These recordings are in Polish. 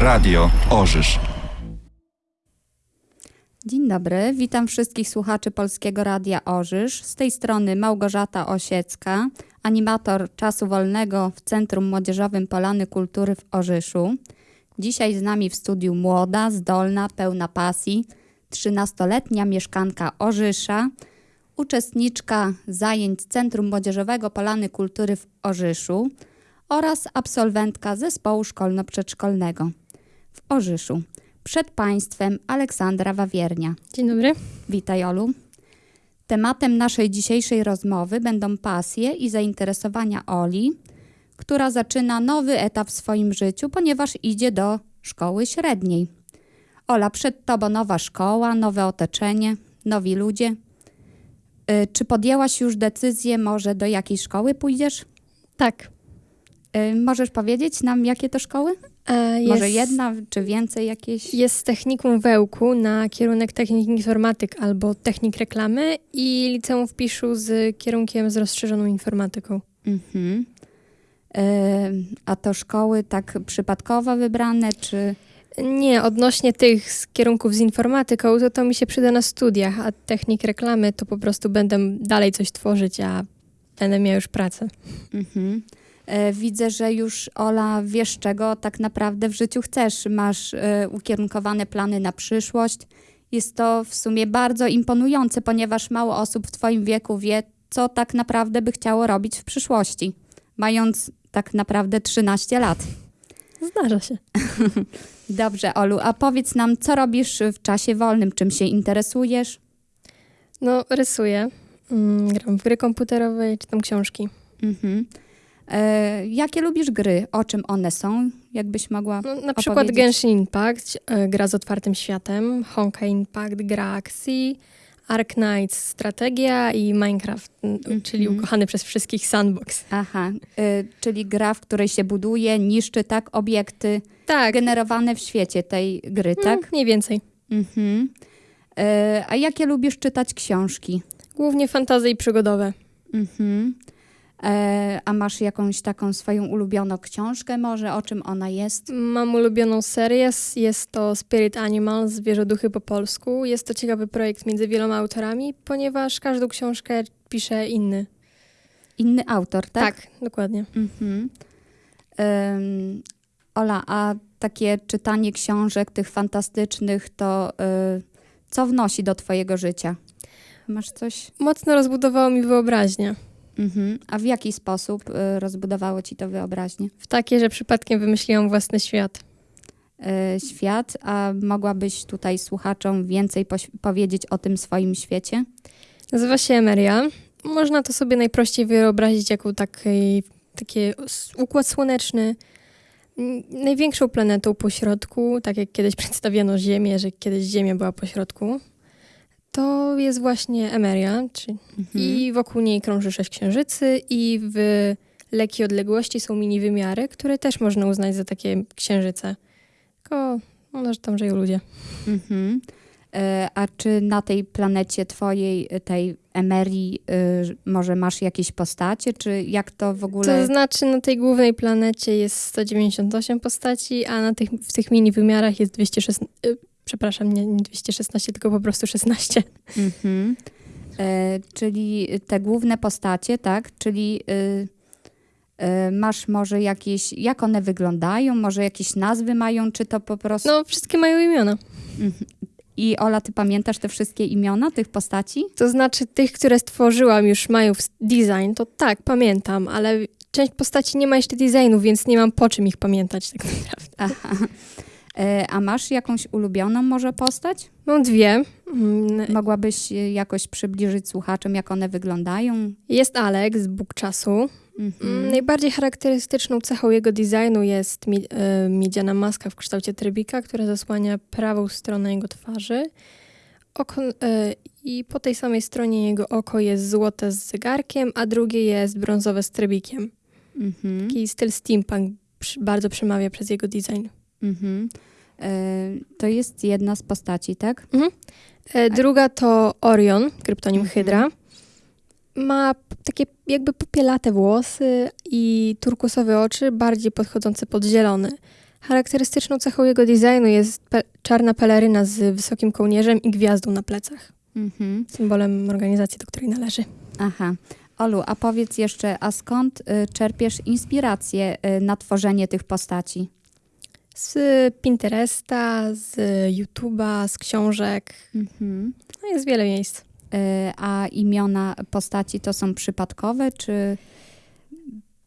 Radio Orzysz. Dzień dobry, witam wszystkich słuchaczy Polskiego Radia Orzysz. Z tej strony Małgorzata Osiecka, animator czasu wolnego w Centrum Młodzieżowym Polany Kultury w Orzyszu. Dzisiaj z nami w studiu młoda, zdolna, pełna pasji, 13-letnia mieszkanka Orzysza, uczestniczka zajęć Centrum Młodzieżowego Polany Kultury w Orzyszu oraz absolwentka zespołu szkolno-przedszkolnego w Orzyszu. Przed Państwem Aleksandra Wawiernia. Dzień dobry. Witaj Olu. Tematem naszej dzisiejszej rozmowy będą pasje i zainteresowania Oli, która zaczyna nowy etap w swoim życiu, ponieważ idzie do szkoły średniej. Ola, przed Tobą nowa szkoła, nowe otoczenie, nowi ludzie. Y, Czy podjęłaś już decyzję, może do jakiej szkoły pójdziesz? Tak. Y, Możesz powiedzieć nam, jakie to szkoły? E, Jest, Może jedna, czy więcej jakieś? Jest technikum Wełku na kierunek technik informatyk albo technik reklamy i liceum w Piszu z kierunkiem z rozszerzoną informatyką. Mhm. Y, A to szkoły tak przypadkowo wybrane, czy... Nie, odnośnie tych z kierunków z informatyką, to to mi się przyda na studiach, a technik reklamy to po prostu będę dalej coś tworzyć, a będę miała już pracę. Mhm. E, Widzę, że już Ola wiesz, czego tak naprawdę w życiu chcesz. Masz e, ukierunkowane plany na przyszłość. Jest to w sumie bardzo imponujące, ponieważ mało osób w Twoim wieku wie, co tak naprawdę by chciało robić w przyszłości, mając tak naprawdę 13 lat. Zdarza się. Dobrze, Olu, a powiedz nam, co robisz w czasie wolnym, czym się interesujesz? No, rysuję, mm, gram w gry komputerowe, czytam książki. Mhm. E, jakie lubisz gry? O czym one są? Jakbyś mogła No, na przykład? Genshin Impact, e, gra z otwartym światem, Honkai Impact, gra akcji, Ark Knights, strategia i Minecraft, m, Mhm. czyli ukochany przez wszystkich sandbox. Aha, y, czyli gra, w której się buduje, niszczy tak obiekty Tak, generowane w świecie tej gry, tak? tak? mniej więcej. Mhm. Y, a jakie lubisz czytać książki? Głównie fantazy i przygodowe. Mhm. E, a masz jakąś taką swoją ulubioną książkę może? O czym ona jest? Mam ulubioną serię, jest to Spirit Animals, Zwierzoduchy po polsku. Jest to ciekawy projekt między wieloma autorami, ponieważ każdą książkę pisze inny. Inny autor, tak? Tak, dokładnie. Mhm. Ym, Ola, a takie czytanie książek tych fantastycznych, to y, co wnosi do twojego życia? Masz coś? Mocno rozbudowało mi wyobraźnię. Mhm. A w jaki sposób y, rozbudowało ci to wyobraźnię? W takie, że przypadkiem wymyśliłam własny świat. Y, świat, a mogłabyś tutaj słuchaczom więcej powiedzieć o tym swoim świecie? Nazywa się Emeria. Można to sobie najprościej wyobrazić jako taki, taki układ słoneczny. Największą planetą po środku, tak jak kiedyś przedstawiano Ziemię, że kiedyś Ziemia była po środku, to jest właśnie Emeria. Czyli Mhm. I wokół niej krąży sześć księżycy i w lekkiej odległości są mini wymiary, które też można uznać za takie księżyce. Tylko, no, że tam żyją ludzie. Mhm. Y, A czy na tej planecie twojej, y, tej Emerii, y, może masz jakieś postacie, czy jak to w ogóle... To znaczy na tej głównej planecie jest 198 postaci, a na tych, w tych mini wymiarach jest 216. Przepraszam, nie, nie 216, tylko po prostu 16. Mhm. E, czyli te główne postacie, tak? Czyli y, y, masz może jakieś, jak one wyglądają, może jakieś nazwy mają, czy to po prostu... No, wszystkie mają imiona. Mhm. I Ola, ty pamiętasz te wszystkie imiona tych postaci? To znaczy tych, które stworzyłam, już mają design, to tak, pamiętam, ale część postaci nie ma jeszcze designu, więc nie mam po czym ich pamiętać tak naprawdę. Aha. E, a masz jakąś ulubioną może postać? Mam dwie. Mm, Mogłabyś jakoś przybliżyć słuchaczom, jak one wyglądają? Jest Alex z Bóg Czasu. Mhm. Mm, Najbardziej charakterystyczną cechą jego designu jest mi, e, miedziana maska w kształcie trybika, która zasłania prawą stronę jego twarzy. Oko, e, I po tej samej stronie jego oko jest złote z zegarkiem, a drugie jest brązowe z trybikiem. Mhm. Taki styl steampunk przy, bardzo przemawia przez jego design. Mhm. E, to jest jedna z postaci, tak? E, druga to Orion, kryptonim Mhm. Hydra. Ma takie jakby popielate włosy i turkusowe oczy, bardziej podchodzące pod zielony. Charakterystyczną cechą jego designu jest pe- czarna peleryna z wysokim kołnierzem i gwiazdą na plecach, Mhm. symbolem organizacji, do której należy. Aha. Olu, a powiedz jeszcze, a skąd y, czerpiesz inspirację y, na tworzenie tych postaci? Z Pinteresta, z YouTube'a, z książek. Mhm. No jest wiele miejsc. Y, a imiona postaci to są przypadkowe, czy,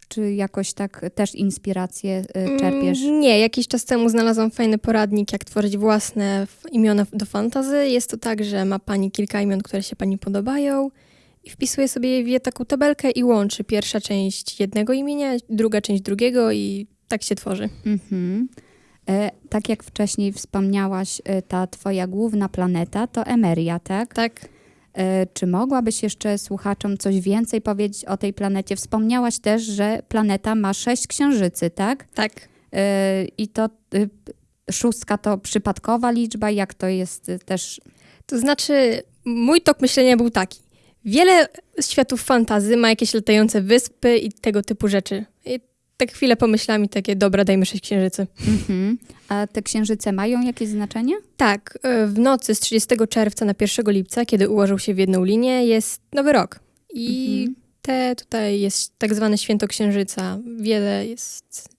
czy jakoś tak też inspirację y, czerpiesz? Mm, Nie, jakiś czas temu znalazłam fajny poradnik, jak tworzyć własne imiona do fantazy. Jest to tak, że ma pani kilka imion, które się pani podobają i wpisuje sobie je w taką tabelkę i łączy pierwsza część jednego imienia, druga część drugiego i tak się tworzy. Mhm. E, tak jak wcześniej wspomniałaś, e, ta twoja główna planeta to Emeria, tak? Tak. E, czy mogłabyś jeszcze słuchaczom coś więcej powiedzieć o tej planecie? Wspomniałaś też, że planeta ma sześć księżycy, tak? Tak. I to szóstka to przypadkowa liczba, jak to jest też... To znaczy, mój tok myślenia był taki. Wiele światów fantazy ma jakieś latające wyspy i tego typu rzeczy. I tak chwilę pomyślałam i takie, dobra, dajmy sześć księżycy. Mhm. A te księżyce mają jakieś znaczenie? Tak, e, w nocy z 30 czerwca na 1 lipca, kiedy ułożył się w jedną linię, jest Nowy Rok. I Mhm. te tutaj jest tak zwane Święto Księżyca. Wiele jest...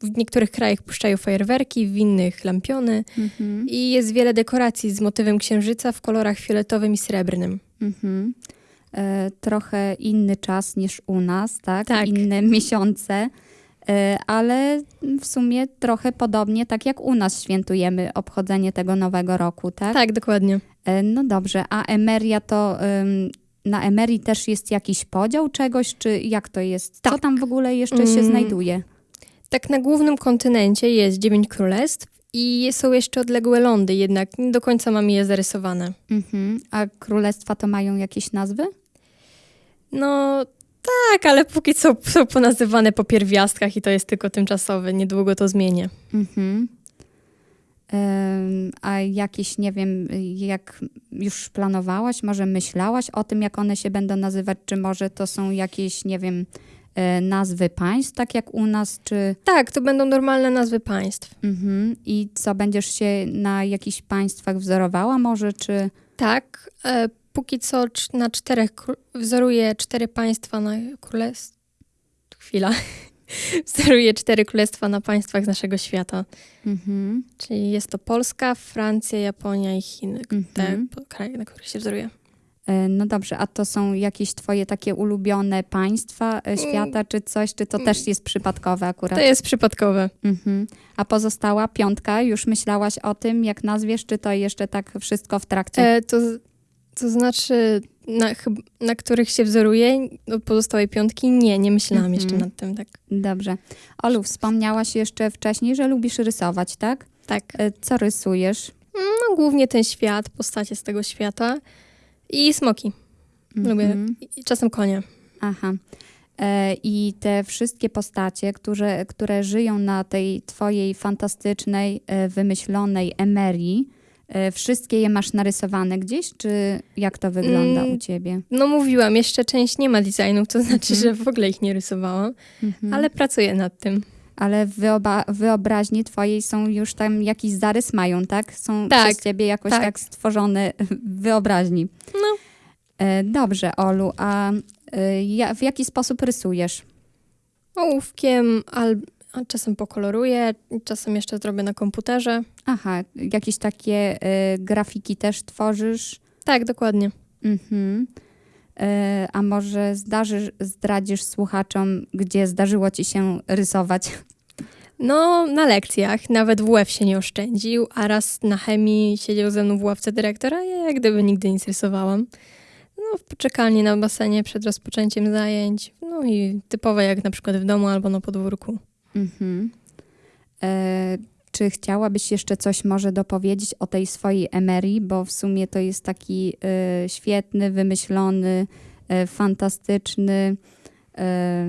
W niektórych krajach puszczają fajerwerki, w innych lampiony. Mhm. I jest wiele dekoracji z motywem księżyca w kolorach fioletowym i srebrnym. Mhm. E, trochę inny czas niż u nas, tak? Tak. Inne miesiące, e, ale w sumie trochę podobnie, tak jak u nas świętujemy obchodzenie tego nowego roku, tak? Tak, dokładnie. E, no dobrze, a Emeria to... na Emerii też jest jakiś podział czegoś, czy jak to jest? Co Tak. tam w ogóle jeszcze się Mm. znajduje? Tak na głównym kontynencie jest dziewięć królestw i są jeszcze odległe lądy, jednak nie do końca mamy je zarysowane. Mhm. A królestwa to mają jakieś nazwy? No tak, ale póki co są ponazywane po pierwiastkach i to jest tylko tymczasowe. Niedługo to zmienię. Mhm. A jakieś, nie wiem, jak już planowałaś, może myślałaś o tym, jak one się będą nazywać, czy może to są jakieś, nie wiem, e, nazwy państw, tak jak u nas, czy... Tak, to będą normalne nazwy państw. Mhm. I co, będziesz się na jakichś państwach wzorowała może, czy... Tak, e, póki co na czterech wzoruję cztery państwa na królestw. Chwila. wzoruję cztery królestwa na państwach z naszego świata. Mhm. Czyli jest to Polska, Francja, Japonia i Chiny. Te Mhm. po- kraje, na których się wzoruję. E, No dobrze, a to są jakieś twoje takie ulubione państwa e, świata, czy coś, czy to też jest przypadkowe akurat? To jest przypadkowe. Mhm. A pozostała piątka, już myślałaś o tym, jak nazwiesz, czy to jeszcze tak wszystko w trakcie? E, to, to znaczy, na, na których się wzoruję, do pozostałej piątki? Nie, nie myślałam Mhm. jeszcze nad tym, tak. Dobrze. Olu, wspomniałaś jeszcze wcześniej, że lubisz rysować, tak? Tak. E, Co rysujesz? No, głównie ten świat, postacie z tego świata i smoki. Lubię. Mhm. I czasem konie. Aha. E, I te wszystkie postacie, które, które żyją na tej twojej fantastycznej, e, wymyślonej emerii, wszystkie je masz narysowane gdzieś, czy jak to wygląda Mm. u ciebie? No mówiłam, jeszcze część nie ma designów, to znaczy, Mhm. że w ogóle ich nie rysowałam, Mhm. ale pracuję nad tym. Ale w wyoba- wyobraźni twojej są już tam jakiś zarys mają, tak? Są Tak, przez ciebie jakoś tak. tak, stworzone wyobraźni. No. E, Dobrze, Olu, a e, w jaki sposób rysujesz? Ołówkiem, al, czasem pokoloruję, czasem jeszcze zrobię na komputerze. Aha, jakieś takie e, grafiki też tworzysz? Tak, dokładnie. Mhm. E, A może zdarzysz, zdradzisz słuchaczom, gdzie zdarzyło ci się rysować? No, na lekcjach nawet WF się nie oszczędził, a raz na chemii siedział ze mną w ławce dyrektora, ja jak gdyby nigdy nic rysowałam. No, w poczekalni na basenie przed rozpoczęciem zajęć. No i typowe jak na przykład w domu albo na podwórku. Mhm. E, czy chciałabyś jeszcze coś może dopowiedzieć o tej swojej emerii, bo w sumie to jest taki e, świetny, wymyślony, e, fantastyczny, e,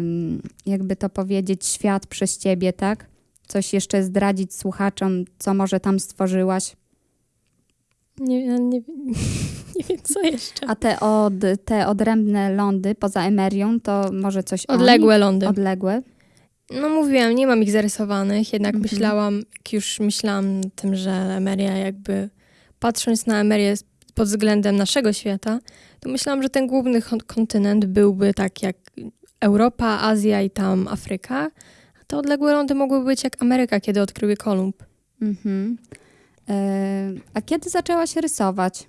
jakby to powiedzieć, świat przez ciebie, tak? Coś jeszcze zdradzić słuchaczom, co może tam stworzyłaś? Nie, ja nie, nie wiem co jeszcze. A te, od, te odrębne lądy poza emerią, to może coś o nich? Odległe lądy. Odległe? No mówiłam, nie mam ich zarysowanych, jednak Mhm. myślałam, już myślałam o tym, że Emeria jakby, patrząc na Emerię pod względem naszego świata, to myślałam, że ten główny kon- kontynent byłby tak jak Europa, Azja i tam Afryka, a te odległe lądy mogłyby być jak Ameryka, kiedy odkrył je Kolumb. Mhm. E, a kiedy zaczęłaś rysować?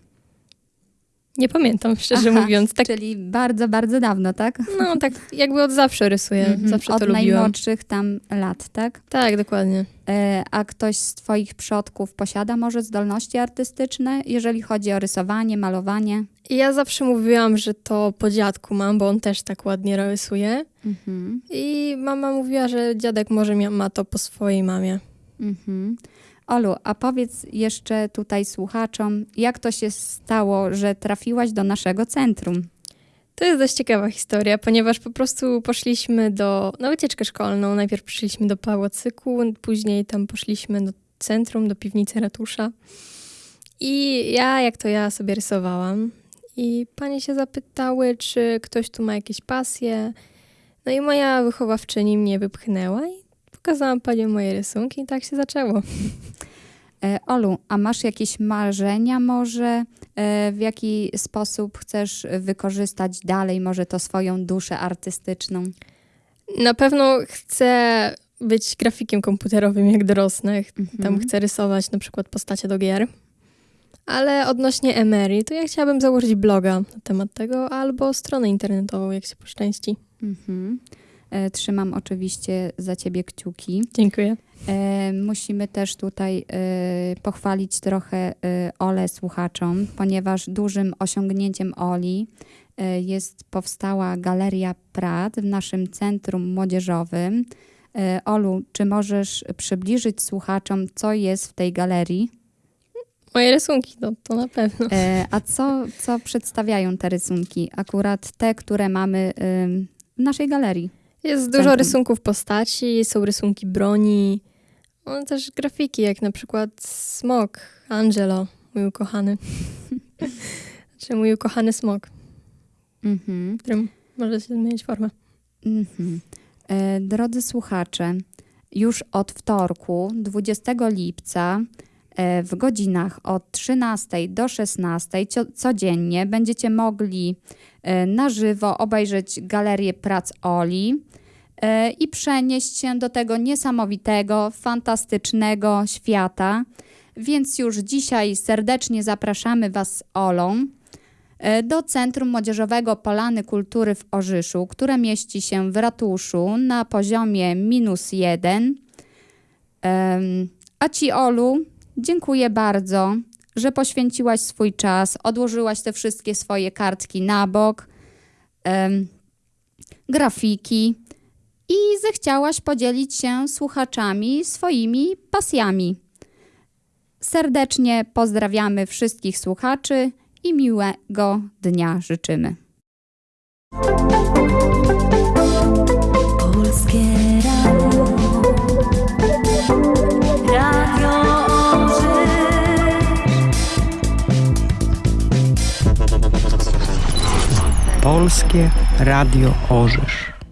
Nie pamiętam, szczerze Aha, mówiąc. Tak, Czyli bardzo, bardzo dawno, tak? no, tak jakby od zawsze rysuję, Mhm. zawsze Od to lubiłam. najmłodszych tam lat, tak? Tak, dokładnie. E, a ktoś z twoich przodków posiada może zdolności artystyczne, jeżeli chodzi o rysowanie, malowanie? Ja zawsze mówiłam, że to po dziadku mam, bo on też tak ładnie rysuje. Mhm. I mama mówiła, że dziadek może ma to po swojej mamie. Mhm. Olu, a powiedz jeszcze tutaj słuchaczom, jak to się stało, że trafiłaś do naszego centrum? To jest dość ciekawa historia, ponieważ po prostu poszliśmy do, na wycieczkę szkolną. Najpierw przyszliśmy do pałacyku, później tam poszliśmy do centrum, do piwnicy ratusza. I ja, jak to ja, sobie rysowałam. I panie się zapytały, czy ktoś tu ma jakieś pasje. No i moja wychowawczyni mnie wypchnęła i pokazałam panią moje rysunki i tak się zaczęło. E, Olu, a masz jakieś marzenia może? E, w jaki sposób chcesz wykorzystać dalej może to swoją duszę artystyczną? Na pewno chcę być grafikiem komputerowym, jak dorosnę. Tam Mhm. chcę rysować na przykład postacie do gier. Ale odnośnie Emery, to ja chciałabym założyć bloga na temat tego, albo stronę internetową, jak się poszczęści. Mhm. E, Trzymam oczywiście za ciebie kciuki. Dziękuję. E, musimy też tutaj e, pochwalić trochę e, Olę słuchaczom, ponieważ dużym osiągnięciem Oli jest powstała Galeria Prat w naszym centrum młodzieżowym. Olu, czy możesz przybliżyć słuchaczom, co jest w tej galerii? Moje rysunki, no to na pewno. A co, co przedstawiają te rysunki? Akurat te, które mamy w naszej galerii. Jest dużo rysunków postaci, są rysunki broni, no, też grafiki, jak na przykład Smok, Angelo, mój ukochany. Znaczy mój ukochany smok, Mhm. którym może się zmienić formę. Mhm. E, Drodzy słuchacze, już od wtorku, 20 lipca, w godzinach od 13 do 16 cio- codziennie będziecie mogli e, na żywo obejrzeć galerię prac Oli e, i przenieść się do tego niesamowitego, fantastycznego świata. Więc już dzisiaj serdecznie zapraszamy Was z Olą e, do Centrum Młodzieżowego Polany Kultury w Orzyszu, które mieści się w ratuszu na poziomie minus jeden. A Ci, Olu, dziękuję bardzo, że poświęciłaś swój czas, odłożyłaś te wszystkie swoje kartki na bok, grafiki i zechciałaś podzielić się słuchaczami swoimi pasjami. Serdecznie pozdrawiamy wszystkich słuchaczy i miłego dnia życzymy. Polskie Radio Orzysz.